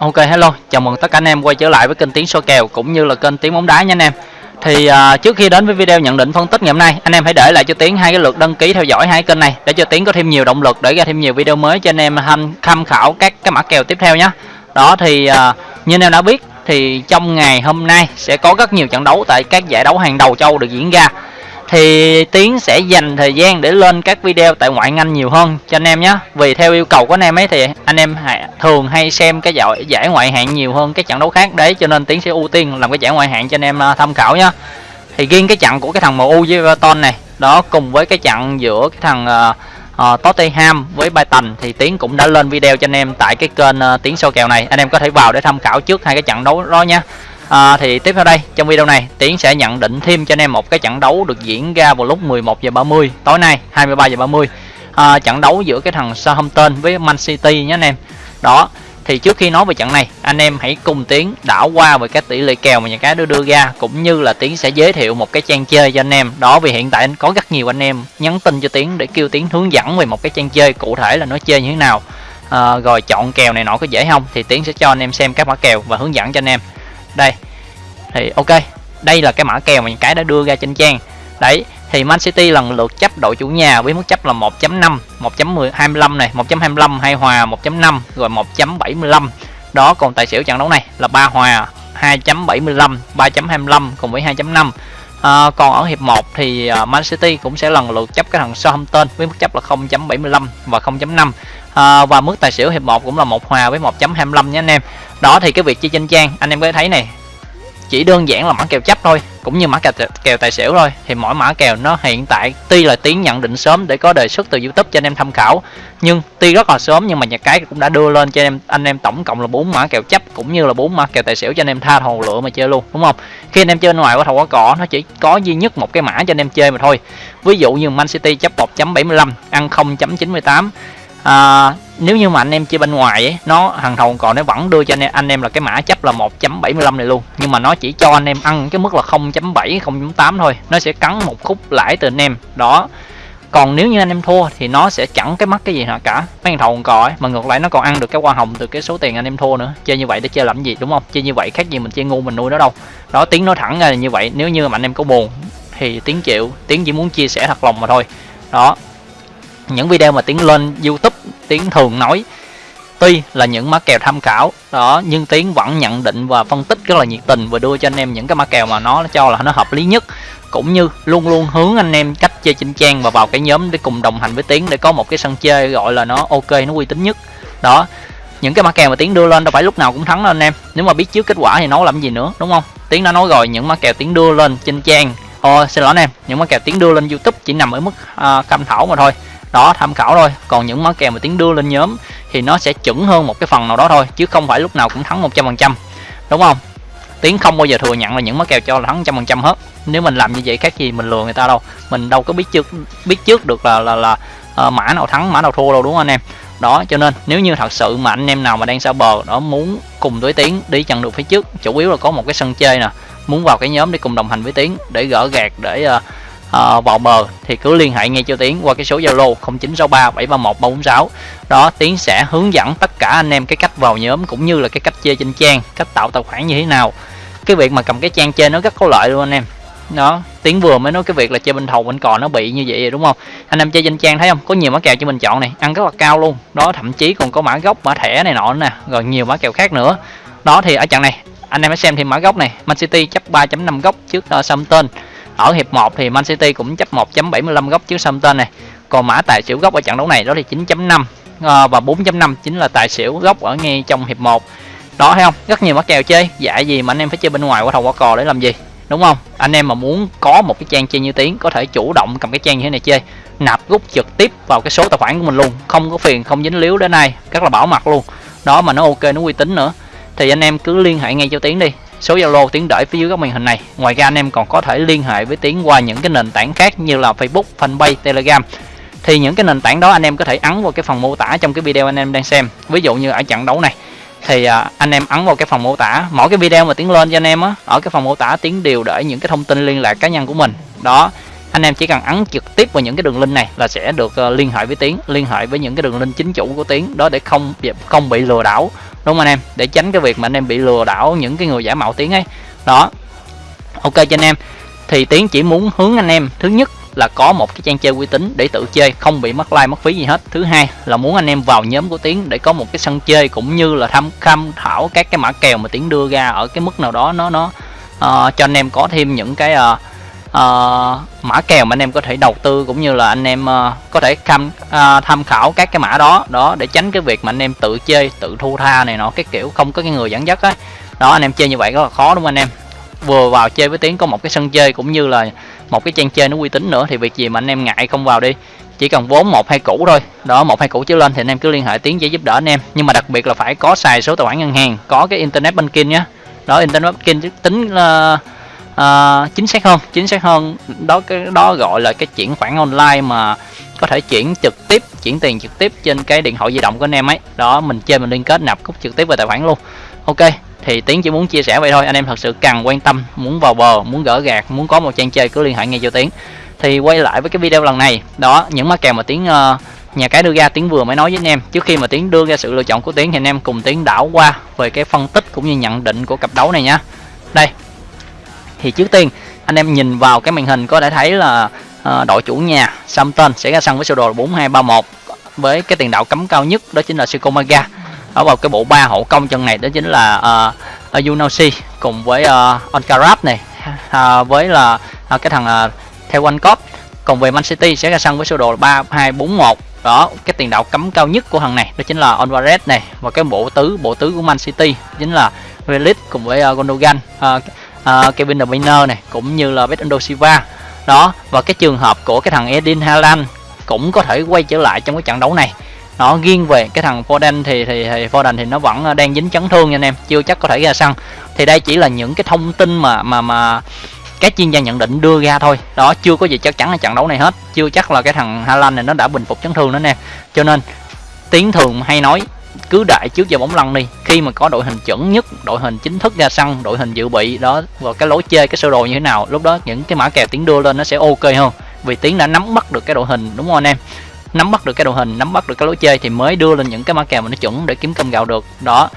Ok hello, chào mừng tất cả anh em quay trở lại với kênh Tiếng Soi Kèo cũng như là kênh Tiếng Bóng Đá nha anh em. Thì uh, trước khi đến với video nhận định phân tích ngày hôm nay, anh em hãy để lại cho Tiếng hai cái lượt đăng ký theo dõi hai kênh này để cho Tiếng có thêm nhiều động lực để ra thêm nhiều video mới cho anh em tham tham khảo các cái mã kèo tiếp theo nhé. Đó thì uh, như anh em đã biết thì trong ngày hôm nay sẽ có rất nhiều trận đấu tại các giải đấu hàng đầu châu được diễn ra thì tiến sẽ dành thời gian để lên các video tại ngoại anh nhiều hơn cho anh em nhé. Vì theo yêu cầu của anh em ấy thì anh em thường hay xem cái giải giải ngoại hạng nhiều hơn các trận đấu khác. Đấy cho nên tiến sẽ ưu tiên làm cái giải ngoại hạng cho anh em à, tham khảo nhé. Thì riêng cái trận của cái thằng MU với Everton này đó cùng với cái trận giữa cái thằng uh, uh, Tottenham với Brighton thì Tiến cũng đã lên video cho anh em tại cái kênh uh, Tiến sâu kèo này. Anh em có thể vào để tham khảo trước hai cái trận đấu đó nha à, thì tiếp theo đây trong video này tiến sẽ nhận định thêm cho anh em một cái trận đấu được diễn ra vào lúc 11 giờ 30 tối nay 23 giờ 30 à, trận đấu giữa cái thằng Southampton với Man City nhé anh em. Đó thì trước khi nói về trận này anh em hãy cùng tiến đảo qua về các tỷ lệ kèo mà nhà cái đưa đưa ra cũng như là tiến sẽ giới thiệu một cái trang chơi cho anh em. Đó vì hiện tại có rất nhiều anh em nhắn tin cho tiến để kêu tiến hướng dẫn về một cái trang chơi cụ thể là nó chơi như thế nào. À, rồi chọn kèo này nọ có dễ không thì tiến sẽ cho anh em xem các mã kèo và hướng dẫn cho anh em. Đây thì ok đây là cái mã kèo mà những cái đã đưa ra trên trang. Đấy thì Man City lần lượt chấp đội chủ nhà với mức chấp là 1.5 1.25 này 1.25 hai hòa 1.5 rồi 1.75 đó còn tài xỉu trận đấu này là ba hòa 2.75 3.25 cùng với 2.5 à, còn ở hiệp 1 thì à, Man City cũng sẽ lần lượt chấp cái thằng Southampton với mức chấp là 0.75 và 0.5 à, và mức tài xỉu hiệp 1 cũng là một hòa với 1.25 nha anh em. Đó thì cái việc chơi trên trang anh em có thể thấy này chỉ đơn giản là mã kèo chấp thôi cũng như mã kèo, kèo tài xỉu thôi. Thì mỗi mã kèo nó hiện tại tuy là tiến nhận định sớm để có đề xuất từ youtube cho anh em tham khảo nhưng tuy rất là sớm nhưng mà nhà cái cũng đã đưa lên cho anh em anh em tổng cộng là bốn mã kèo chấp cũng như là bốn mã kèo tài xỉu cho anh em tha hồ lựa mà chơi luôn đúng không? Khi anh em chơi ngoài qua thầu có cỏ nó chỉ có duy nhất một cái mã cho anh em chơi mà thôi. Ví dụ như man city chấp 1.75 ăn 0.98 à, nếu như mà anh em chơi bên ngoài ấy, nó hàng thầu còn nó vẫn đưa cho anh em anh em là cái mã chấp là 1.75 này luôn. Nhưng mà nó chỉ cho anh em ăn cái mức là 0.7 0.8 thôi. Nó sẽ cắn một khúc lãi từ anh em. Đó. Còn nếu như anh em thua thì nó sẽ chẳng cái mắt cái gì nào cả. Mấy thằng thầu còn cò ấy mà ngược lại nó còn ăn được cái hoa hồng từ cái số tiền anh em thua nữa. Chơi như vậy để chơi làm gì đúng không? Chơi như vậy khác gì mình chơi ngu mình nuôi nó đâu. Đó tiếng nói thẳng ra là như vậy. Nếu như mà anh em có buồn thì tiếng chịu tiếng chỉ muốn chia sẻ thật lòng mà thôi. Đó những video mà tiến lên youtube tiến thường nói tuy là những mã kèo tham khảo đó nhưng tiến vẫn nhận định và phân tích rất là nhiệt tình và đưa cho anh em những cái mã kèo mà nó cho là nó hợp lý nhất. Cũng như luôn luôn hướng anh em cách chơi trên trang và vào cái nhóm để cùng đồng hành với tiến để có một cái sân chơi gọi là nó ok nó uy tín nhất. Đó những cái mã kèo mà tiến đưa lên đâu phải lúc nào cũng thắng đâu anh em. Nếu mà biết trước kết quả thì nói làm gì nữa đúng không? Tiến đã nói rồi những mã kèo tiến đưa lên trên trang. Ồ, xin lỗi anh em những mã kèo tiến đưa lên youtube chỉ nằm ở mức à, uh, cam thảo mà thôi đó tham khảo thôi. Còn những món kèo mà tiến đưa lên nhóm thì nó sẽ chuẩn hơn một cái phần nào đó thôi chứ không phải lúc nào cũng thắng 100% đúng không? Tiến không bao giờ thừa nhận là những món kèo cho là thắng trăm phần trăm hết. Nếu mình làm như vậy khác gì mình lừa người ta đâu. Mình đâu có biết trước biết trước được là là là uh, mã nào thắng mã nào thua đâu đúng không anh em? Đó cho nên nếu như thật sự mà anh em nào mà đang xa bờ đó muốn cùng với tiến đi chặn được phía trước chủ yếu là có một cái sân chơi nè muốn vào cái nhóm để cùng đồng hành với tiến để gỡ gạt để uh, Ờ, uh, vào bờ thì cứ liên hệ ngay cho Tiến qua cái số Zalo 0963 731 346 đó Tiến sẽ hướng dẫn tất cả anh em cái cách vào nhóm cũng như là cái cách chơi trên trang cách tạo tài khoản như thế nào. Cái việc mà cầm cái trang chơi nó rất có lợi luôn anh em. Đó tiến vừa mới nói cái việc là chơi bên thầu bên cò nó bị như vậy đúng không? Anh em chơi trên trang thấy không? Có nhiều mã kèo cho mình chọn này ăn rất là cao luôn. Đó thậm chí còn có mã gốc mã thẻ này nọ nè rồi nhiều mã kèo khác nữa. Đó thì ở trận này anh em hãy xem thêm mã gốc này. Man City chấp 3.5 góc trước uh, Southampton ở hiệp 1 thì Man City cũng chấp 1.75 góc trước Southampton này. Còn mã tài xỉu góc ở trận đấu này đó là 9.5 à, ờ, và 4.5 chính là tài xỉu góc ở ngay trong hiệp 1 đó thấy không? Rất nhiều mã kèo chơi. Dạ gì mà anh em phải chơi bên ngoài qua thầu qua cò để làm gì? Đúng không? Anh em mà muốn có một cái trang chơi như tiếng có thể chủ động cầm cái trang như thế này chơi nạp rút trực tiếp vào cái số tài khoản của mình luôn. Không có phiền không dính líu đến nay rất là bảo mật luôn. Đó mà nó ok nó uy tín nữa. Thì anh em cứ liên hệ ngay cho tiến đi số Zalo tiếng để phía dưới góc màn hình này. Ngoài ra anh em còn có thể liên hệ với tiếng qua những cái nền tảng khác như là Facebook, Fanpage, Telegram. Thì những cái nền tảng đó anh em có thể ấn vào cái phần mô tả trong cái video anh em đang xem. Ví dụ như ở trận đấu này thì à, anh em ấn vào cái phần mô tả mỗi cái video mà tiến lên cho anh em á ở cái phần mô tả tiến đều để những cái thông tin liên lạc cá nhân của mình đó anh em chỉ cần ấn trực tiếp vào những cái đường link này là sẽ được uh, liên hệ với tiến liên hệ với những cái đường link chính chủ của tiến đó để không không bị lừa đảo đúng không anh em? Để tránh cái việc mà anh em bị lừa đảo những cái người giả mạo tiếng ấy. Đó. Ok cho anh em. Thì tiến chỉ muốn hướng anh em thứ nhất là có một cái trang chơi uy tín để tự chơi không bị mất like mất phí gì hết. Thứ hai là muốn anh em vào nhóm của tiến để có một cái sân chơi cũng như là tham tham thảo các cái mã kèo mà tiến đưa ra ở cái mức nào đó nó nó uh, cho anh em có thêm những cái uh, uh, mã kèo mà anh em có thể đầu tư cũng như là anh em uh, có thể tham uh, ờ, tham khảo các cái mã đó đó để tránh cái việc mà anh em tự chơi tự thu tha này nọ cái kiểu không có cái người dẫn dắt á. Đó. anh em chơi như vậy rất là khó đúng không anh em? Vừa vào chơi với tiếng có một cái sân chơi cũng như là một cái trang chơi nó uy tín nữa thì việc gì mà anh em ngại không vào đi. Chỉ cần vốn một hai củ thôi. Đó một hai củ trở lên thì anh em cứ liên hệ tiếng để giúp đỡ anh em. Nhưng mà đặc biệt là phải có xài số tài khoản ngân hàng có cái internet banking nhé đó internet banking tính là à, chính xác hơn chính xác hơn đó cái đó gọi là cái chuyển khoản online mà có thể chuyển trực tiếp chuyển tiền trực tiếp trên cái điện thoại di động của anh em ấy. Đó mình chơi mình liên kết nạp cúc trực tiếp vào tài khoản luôn. Ok thì tiến chỉ muốn chia sẻ vậy thôi. Anh em thật sự cần quan tâm muốn vào bờ muốn gỡ gạt muốn có một trang chơi cứ liên hệ ngay cho tiến. Thì quay lại với cái video lần này. Đó những má kèo mà tiến uh, nhà cái đưa ra tiến vừa mới nói với anh em. Trước khi mà tiến đưa ra sự lựa chọn của tiến thì anh em cùng tiến đảo qua về cái phân tích cũng như nhận định của cặp đấu này nhá đây thì trước tiên anh em nhìn vào cái màn hình có thể thấy là uh, đội chủ nhà Samton sẽ ra sân với sơ đồ 4231 với cái tiền đạo cấm cao nhất đó chính là Sukomaga ở vào cái bộ ba hậu công chân này đó chính là ờ, ờ, uh, Yunosi cùng với uh, Onkarab này uh, với là uh, cái thằng uh, theo anh cop còn về Man City sẽ ra sân với sơ đồ 3241 đó cái tiền đạo cấm cao nhất của thằng này đó chính là Alvarez này. Và cái bộ tứ bộ tứ của Man City chính là Relic cùng với uh, Gondogan uh, uh, Kevin De Bruyne này cũng như là Bernardo Silva. Đó và cái trường hợp của cái thằng Edin Haaland cũng có thể quay trở lại trong cái trận đấu này. Nó riêng về cái thằng Foden thì thì, thì Foden thì nó vẫn à, đang dính chấn thương nha anh em chưa chắc có thể ra sân. Thì đây chỉ là những cái thông tin mà mà mà các chuyên gia nhận định đưa ra thôi. Đó chưa có gì chắc chắn ở trận đấu này hết. Chưa chắc là cái thằng Haaland này nó đã bình phục chấn thương nữa nè. Cho nên tiếng thường hay nói cứ đại trước giờ bóng lăn đi. Khi mà có đội hình chuẩn nhất đội hình chính thức ra sân đội hình dự bị đó và cái lối chơi cái sơ đồ như thế nào lúc đó những cái mã kèo tiến đưa lên nó sẽ ok hơn. Vì tiến đã nắm bắt được cái đội hình đúng không anh em? Nắm bắt được cái đội hình nắm bắt được cái lối chơi thì mới đưa lên những cái mã kèo mà nó chuẩn để kiếm cơm gạo được. Đó.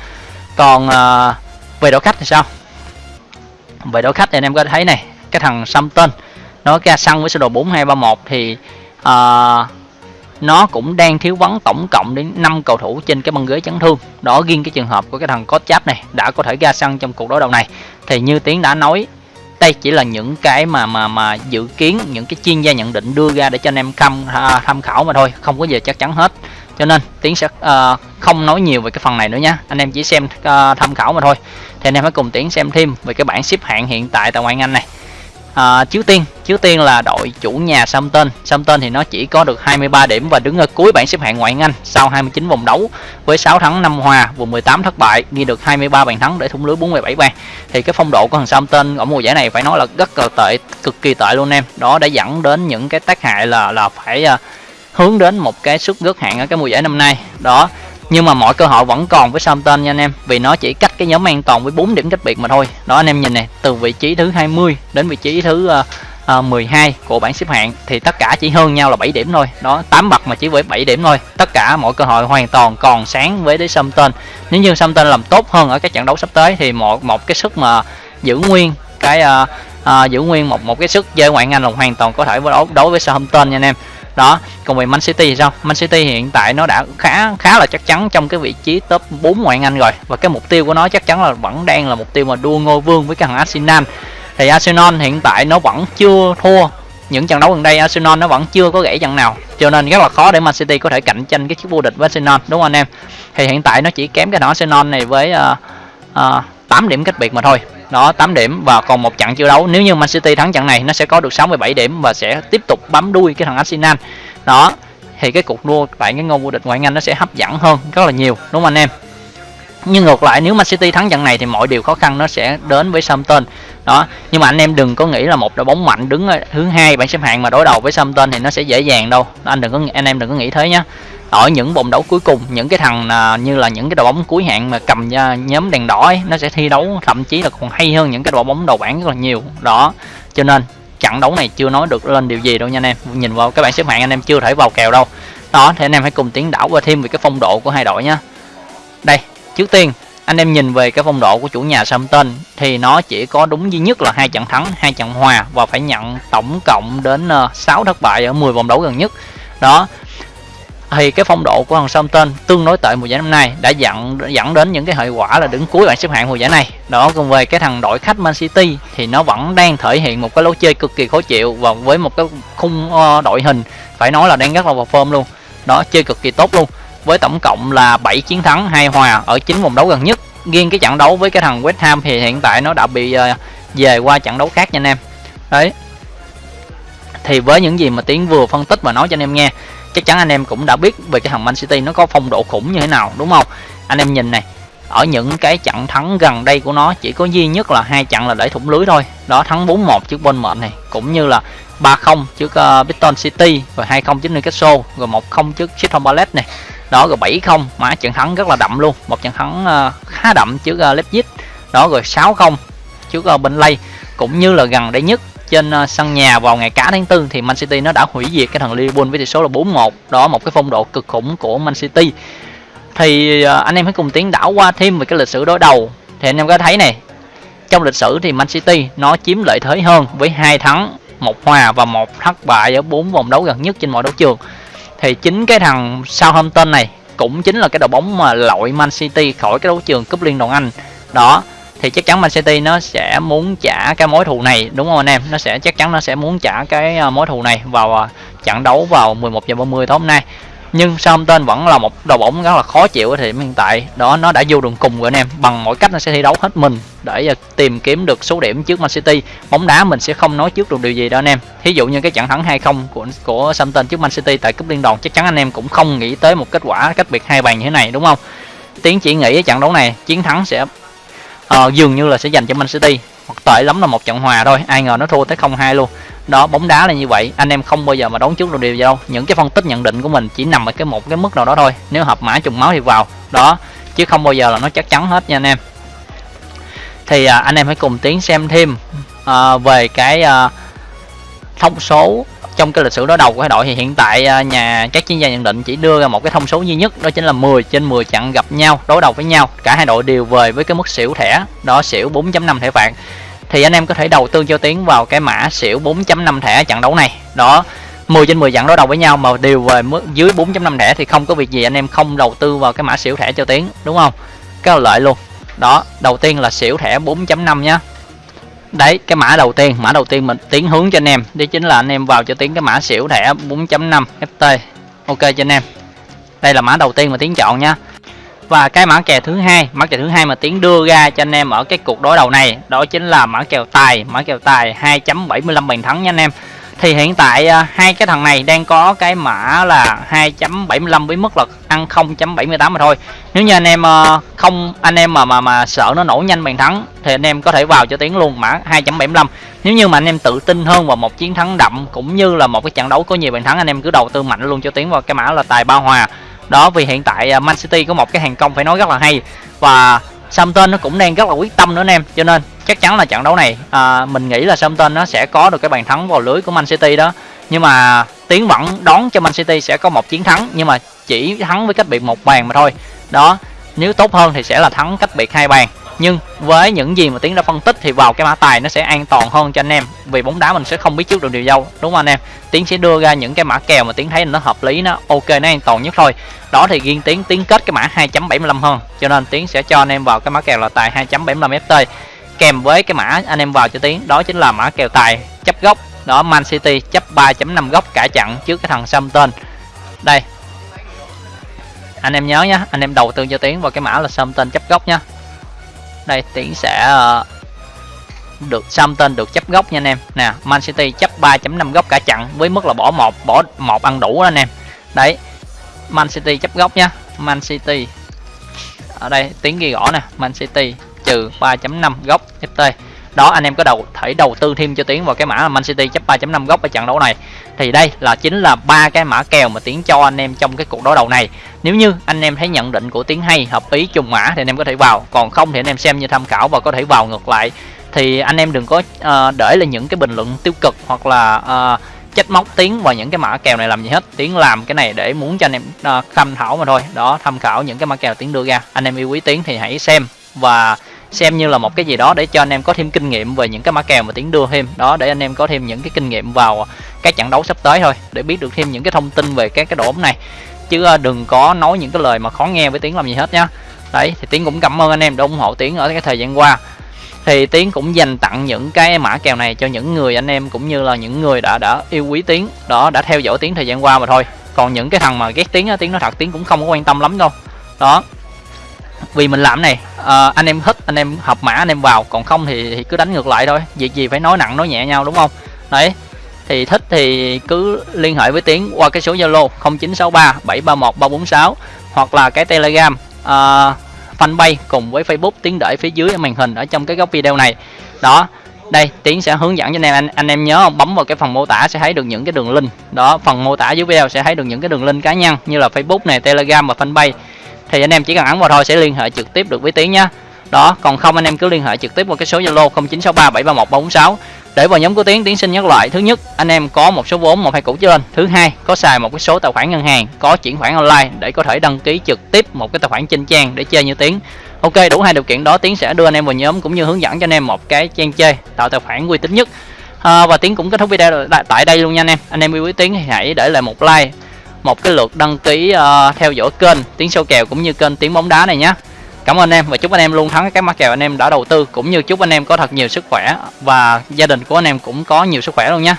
Còn à, về đội khách thì sao? Về đội khách thì anh em có thấy này cái thằng Samton nó ra sân với sơ đồ 4231 thì à, nó cũng đang thiếu vắng tổng cộng đến 5 cầu thủ trên cái băng ghế chấn thương. Đó riêng cái trường hợp của cái thằng có cháp này đã có thể ra sân trong cuộc đối đầu này. Thì như tiến đã nói đây chỉ là những cái mà mà mà dự kiến những cái chuyên gia nhận định đưa ra để cho anh em tham à, tham khảo mà thôi không có gì chắc chắn hết. Cho nên tiến sẽ uh, không nói nhiều về cái phần này nữa nhé anh em chỉ xem uh, tham khảo mà thôi. Thì anh em hãy cùng tiến xem thêm về cái bảng xếp hạng hiện tại tại ngoại anh này à, chiếu tiên. Chiếu tiên là đội chủ nhà Southampton Southampton thì nó chỉ có được 23 điểm và đứng ở cuối bảng xếp hạng ngoại hạng Anh sau 29 vòng đấu với 6 thắng 5 hòa vùng 18 thất bại ghi được 23 bàn thắng để thủng lưới 47 bàn. Thì cái phong độ của thằng Southampton ở mùa giải này phải nói là rất là tệ cực kỳ tệ luôn em. Đó đã dẫn đến những cái tác hại là là phải uh, hướng đến một cái suất rớt hạng ở cái mùa giải năm nay. Đó nhưng mà mọi cơ hội vẫn còn với Southampton nha anh em. Vì nó chỉ cách cái nhóm an toàn với 4 điểm cách biệt mà thôi. Đó anh em nhìn này từ vị trí thứ 20 đến vị trí thứ uh, uh, 12 của bảng xếp hạng thì tất cả chỉ hơn nhau là 7 điểm thôi. Đó 8 bậc mà chỉ với 7 điểm thôi. Tất cả mọi cơ hội hoàn toàn còn sáng với đến Southampton. Nếu như Southampton làm tốt hơn ở các trận đấu sắp tới thì một một cái sức mà giữ nguyên cái uh, uh, giữ nguyên một một cái sức chơi ngoại anh là hoàn toàn có thể đấu đối với Southampton nha anh em đó còn về Man City thì sao? Man City hiện tại nó đã khá khá là chắc chắn trong cái vị trí top 4 ngoại hạng Anh rồi. Và cái mục tiêu của nó chắc chắn là vẫn đang là mục tiêu mà đua ngôi vương với cái thằng Arsenal. Thì Arsenal hiện tại nó vẫn chưa thua những trận đấu gần đây. Arsenal nó vẫn chưa có gãy trận nào. Cho nên rất là khó để Man City có thể cạnh tranh cái chiếc vô địch với Arsenal đúng không anh em? Thì hiện tại nó chỉ kém cái thằng Arsenal này với uh, uh, 8 điểm cách biệt mà thôi đó 8 điểm và còn một trận chưa đấu. Nếu như Man City thắng trận này, nó sẽ có được 67 điểm và sẽ tiếp tục bám đuôi cái thằng Arsenal. Đó, thì cái cuộc đua tại cái ngôi vô địch ngoại hạng Anh nó sẽ hấp dẫn hơn rất là nhiều, đúng không anh em? Nhưng ngược lại, nếu Man City thắng trận này thì mọi điều khó khăn nó sẽ đến với Southampton. Đó, nhưng mà anh em đừng có nghĩ là một đội bóng mạnh đứng ở thứ hai bảng xếp hạng mà đối đầu với Southampton thì nó sẽ dễ dàng đâu. Anh đừng có, anh em đừng có nghĩ thế nhé ở những vòng đấu cuối cùng những cái thằng à, như là những cái đội bóng cuối hạng mà cầm à, nhóm đèn đỏ ấy, nó sẽ thi đấu thậm chí là còn hay hơn những cái đội bóng đầu bảng rất là nhiều đó cho nên trận đấu này chưa nói được lên điều gì đâu nha anh em nhìn vào các bạn xếp hạng anh em chưa thể vào kèo đâu đó thì anh em hãy cùng tiến đảo qua thêm về cái phong độ của hai đội nhé đây trước tiên anh em nhìn về cái phong độ của chủ nhà Southampton thì nó chỉ có đúng duy nhất là hai trận thắng, hai trận hòa và phải nhận tổng cộng đến ờ, 6 thất bại ở 10 vòng đấu gần nhất. Đó. Thì cái phong độ của thằng Southampton tương đối tệ mùa giải năm nay, đã dẫn dẫn đến những cái hệ quả là đứng cuối bảng xếp hạng mùa giải này. Đó, cùng về cái thằng đội khách Man City thì nó vẫn đang thể hiện một cái lối chơi cực kỳ khó chịu và với một cái khung ờ, đội hình, phải nói là đang rất là vào form luôn. Đó, chơi cực kỳ tốt luôn với tổng cộng là 7 chiến thắng, hai hòa ở 9 vòng đấu gần nhất riêng cái trận đấu với cái thằng West Ham thì hiện tại nó đã bị ờ, về qua trận đấu khác nha anh em đấy thì với những gì mà tiến vừa phân tích và nói cho anh em nghe chắc chắn anh em cũng đã biết về cái thằng Man City nó có phong độ khủng như thế nào đúng không? Anh em nhìn này ở những cái trận thắng gần đây của nó chỉ có duy nhất là hai trận là để thủng lưới thôi. Đó thắng 4-1 trước Bournemouth này cũng như là 3-0 trước uh, Brighton City và 2-0 trước Newcastle rồi 1-0 trước Crystal Palace này. Đó rồi 7-0 mà trận thắng rất là đậm luôn. Một trận thắng uh, khá đậm trước uh, Leipzig. Đó rồi 6-0 trước uh, Burnley. Cũng như là gần đây nhất trên ờ, sân nhà vào ngày cả tháng 4 thì Man City nó đã hủy diệt cái thằng Liverpool với tỷ số là 4-1 đó, một cái phong độ cực khủng của Man City. Thì ờ, anh em hãy cùng tiến đảo qua thêm về cái lịch sử đối đầu. Thì anh em có thấy này, trong lịch sử thì Man City nó chiếm lợi thế hơn với hai thắng, một hòa và một thất bại ở bốn vòng đấu gần nhất trên mọi đấu trường. Thì chính cái thằng Southampton này cũng chính là cái đội bóng mà lội Man City khỏi cái đấu trường cúp liên đoàn Anh. Đó thì chắc chắn Man City nó sẽ muốn trả cái mối thù này, đúng không anh em? Nó sẽ, chắc chắn nó sẽ muốn trả cái ờ, mối thù này vào ờ, trận đấu vào 11 giờ 30 tối hôm nay. Nhưng Southampton vẫn là một đội bóng rất là khó chịu ở thời điểm hiện tại? Đó, nó đã vô đường cùng rồi anh em. Bằng mọi cách nó sẽ thi đấu hết mình để ờ, tìm kiếm được số điểm trước Man City. Bóng đá mình sẽ không nói trước được điều gì đâu anh em. Thí dụ như cái trận thắng 2-0 của của Southampton trước Man City tại cúp liên đoàn, chắc chắn anh em cũng không nghĩ tới một kết quả cách biệt hai bàn như thế này, đúng không? Tiến chỉ nghĩ trận đấu này, chiến thắng sẽ à, dường như là sẽ dành cho Man City. Hoặc tệ lắm là một trận hòa thôi. Ai ngờ nó thua tới 0-2 luôn. Đó bóng đá là như vậy. Anh em không bao giờ mà đoán trước được điều gì đâu. Những cái phân tích nhận định của mình chỉ nằm ở cái một cái mức nào đó thôi. Nếu hợp mã trùng máu thì vào. Đó chứ không bao giờ là nó chắc chắn hết nha anh em. Thì à, anh em hãy cùng tiến xem thêm à, về cái à, thông số trong cái lịch sử đối đầu của hai đội thì hiện tại à, nhà, các chuyên gia nhận định chỉ đưa ra một cái thông số duy nhất, đó chính là 10 trên 10 trận gặp nhau, đối đầu với nhau. Cả hai đội đều về với cái mức xỉu thẻ, đó xỉu 4.5 thẻ phạt thì anh em có thể đầu tư cho tiến vào cái mã xỉu 4.5 thẻ trận đấu này. Đó 10 trên 10 trận đối đầu với nhau mà đều về mức dưới 4.5 thẻ thì không có việc gì anh em không đầu tư vào cái mã xỉu thẻ cho tiến, đúng không? Cái lợi luôn. Đó, đầu tiên là xỉu thẻ 4.5 nhá đấy, cái mã đầu tiên. Mã đầu tiên mình tiến hướng cho anh em. Đấy chính là anh em vào cho tiến cái mã xỉu thẻ 4.5 ft ok cho anh em. Đây là mã đầu tiên mà tiến chọn nha. Và cái mã kèo thứ hai, mã kèo thứ hai mà tiến đưa ra cho anh em ở cái cuộc đối đầu này, đó chính là mã kèo tài. Mã kèo tài 2.75 bàn thắng nha anh em thì hiện tại à, hai cái thằng này đang có cái mã là 2.75 với mức là ăn 0.78 mà thôi. Nếu như anh em à, không, anh em mà mà mà sợ nó nổ nhanh bàn thắng thì anh em có thể vào cho tiếng luôn, mã 2.75 nếu như mà anh em tự tin hơn vào một chiến thắng đậm cũng như là một cái trận đấu có nhiều bàn thắng, anh em cứ đầu tư mạnh luôn cho tiếng vào cái mã là tài ba hòa. Đó, vì hiện tại à, Man City có một cái hàng công phải nói rất là hay và Southampton nó cũng đang rất là quyết tâm nữa anh em, cho nên chắc chắn là trận đấu này à, mình nghĩ là Southampton nó sẽ có được cái bàn thắng vào lưới của Man City đó. Nhưng mà tiến vẫn đón cho Man City sẽ có một chiến thắng nhưng mà chỉ thắng với cách biệt một bàn mà thôi. Đó nếu tốt hơn thì sẽ là thắng cách biệt hai bàn. Nhưng với những gì mà tiến đã phân tích thì vào cái mã tài nó sẽ an toàn hơn cho anh em vì bóng đá mình sẽ không biết trước được điều đâu đúng không anh em? Tiến sẽ đưa ra những cái mã kèo mà tiến thấy nó hợp lý nó ok nó an toàn nhất thôi. Đó thì riêng tiến tiến kết cái mã 2.75 hơn cho nên tiến sẽ cho anh em vào cái mã kèo là tài 2.75 ft kèm với cái mã anh em vào cho tiến đó chính là mã kèo tài chấp gốc đó, Man City chấp 3.5 góc cả chặn trước cái thằng Southampton. Đây. Anh em nhớ nhá, anh em đầu tư cho tiến vào cái mã là Southampton chấp góc nhá. Đây, tiến sẽ được được Southampton được chấp góc nha anh em. Nè, Man City chấp 3.5 góc cả chặn với mức là bỏ một bỏ một ăn đủ đó anh em. Đấy, Man City chấp góc nhá. Man City. Ở đây tiếng ghi rõ nè. Man City trừ 3.5 góc FT đó anh em có đầu thể đầu tư thêm cho tiến vào cái mã Man City chấp 3.5 góc ở trận đấu này. Thì đây là chính là ba cái mã kèo mà tiến cho anh em trong cái cuộc đối đầu này. Nếu như anh em thấy nhận định của tiến hay hợp ý trùng mã thì anh em có thể vào. Còn không thì anh em xem như tham khảo và có thể vào ngược lại. Thì anh em đừng có uh, để là những cái bình luận tiêu cực hoặc là uh, trách móc tiến vào những cái mã kèo này làm gì hết. Tiến làm cái này để muốn cho anh em uh, tham khảo mà thôi. Đó tham khảo những cái mã kèo tiến đưa ra. Anh em yêu quý tiến thì hãy xem và xem như là một cái gì đó để cho anh em có thêm kinh nghiệm về những cái mã kèo mà tiến đưa thêm. Đó, để anh em có thêm những cái kinh nghiệm vào các trận đấu sắp tới thôi, để biết được thêm những cái thông tin về các cái độ này. Chứ ờ, đừng có nói những cái lời mà khó nghe với tiếng làm gì hết nhá. Đấy, thì tiến cũng cảm ơn anh em đã ủng hộ tiến ở cái thời gian qua. Thì tiến cũng dành tặng những cái mã kèo này cho những người anh em cũng như là những người đã đã yêu quý tiến, đó, đã theo dõi tiến thời gian qua mà thôi. Còn những cái thằng mà ghét tiếng á, tiến nó thật, tiến cũng không có quan tâm lắm đâu. Đó vì mình làm này à, anh em thích anh em hợp mã anh em vào còn không thì, thì cứ đánh ngược lại thôi. Việc gì phải nói nặng nói nhẹ nhau đúng không? Đấy thì thích thì cứ liên hệ với tiến qua cái số zalo 0963 731 346 hoặc là cái telegram uh, fanpage cùng với facebook tiến để phía dưới màn hình ở trong cái góc video này. Đó đây tiến sẽ hướng dẫn cho anh em anh, anh em nhớ không? Bấm vào cái phần mô tả sẽ thấy được những cái đường link. Đó phần mô tả dưới video sẽ thấy được những cái đường link cá nhân như là facebook này telegram và fanpage thì anh em chỉ cần ấn vào thôi sẽ liên hệ trực tiếp được với tiến nhá. Đó còn không anh em cứ liên hệ trực tiếp qua cái số zalo 0963 731 346 để vào nhóm của tiến tiến xin nhắc lại thứ nhất anh em có một số vốn một hai cũ trở lên thứ hai có xài một cái số tài khoản ngân hàng có chuyển khoản online để có thể đăng ký trực tiếp một cái tài khoản trên trang để chơi như tiến. Ok đủ hai điều kiện đó tiến sẽ đưa anh em vào nhóm cũng như hướng dẫn cho anh em một cái trang chơi tạo tài khoản uy tín nhất. À, và tiến cũng kết thúc video tại đây luôn nha anh em. Anh em yêu quý tiến thì hãy để lại một like một cái lượt đăng ký uh, theo dõi kênh tiếng sâu kèo cũng như kênh tiếng bóng đá này nhé. Cảm ơn anh em và chúc anh em luôn thắng các mã kèo anh em đã đầu tư cũng như chúc anh em có thật nhiều sức khỏe và gia đình của anh em cũng có nhiều sức khỏe luôn nhé.